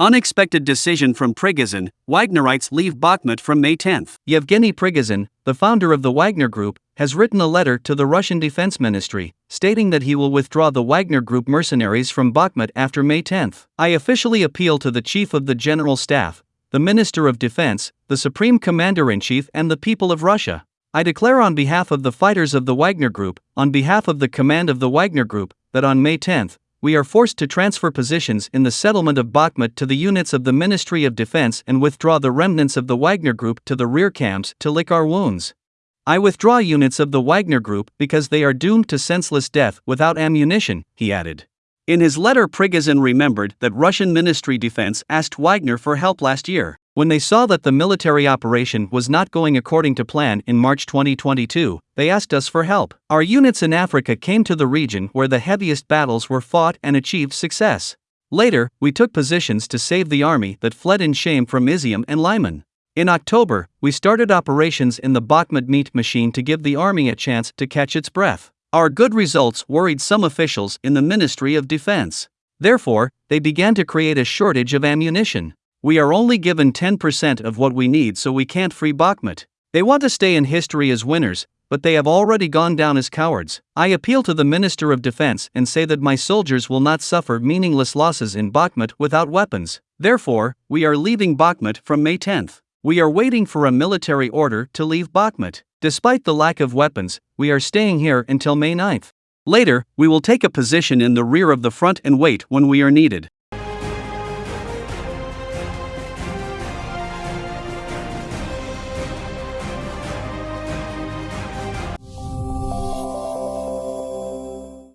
Unexpected decision from Prigozhin, Wagnerites leave Bakhmut from May 10. Yevgeny Prigozhin, the founder of the Wagner Group, has written a letter to the Russian Defense Ministry, stating that he will withdraw the Wagner Group mercenaries from Bakhmut after May 10. I officially appeal to the Chief of the General Staff, the Minister of Defense, the Supreme Commander in Chief, and the people of Russia. I declare on behalf of the fighters of the Wagner Group, on behalf of the command of the Wagner Group, that on May 10, we are forced to transfer positions in the settlement of Bakhmut to the units of the Ministry of Defense and withdraw the remnants of the Wagner Group to the rear camps to lick our wounds. I withdraw units of the Wagner Group because they are doomed to senseless death without ammunition, he added. In his letter, Prigozhin remembered that Russian Ministry Defense asked Wagner for help last year. When they saw that the military operation was not going according to plan in March 2022, they asked us for help. Our units in Africa came to the region where the heaviest battles were fought and achieved success. Later, we took positions to save the army that fled in shame from Izium and Lyman. In October, we started operations in the Bakhmut meat machine to give the army a chance to catch its breath. Our good results worried some officials in the Ministry of Defense. Therefore, they began to create a shortage of ammunition. We are only given 10% of what we need, so we can't free Bakhmut. They want to stay in history as winners, but they have already gone down as cowards. I appeal to the Minister of Defense and say that my soldiers will not suffer meaningless losses in Bakhmut without weapons. Therefore, we are leaving Bakhmut from May 10th. We are waiting for a military order to leave Bakhmut. Despite the lack of weapons, we are staying here until May 9th. Later, we will take a position in the rear of the front and wait when we are needed.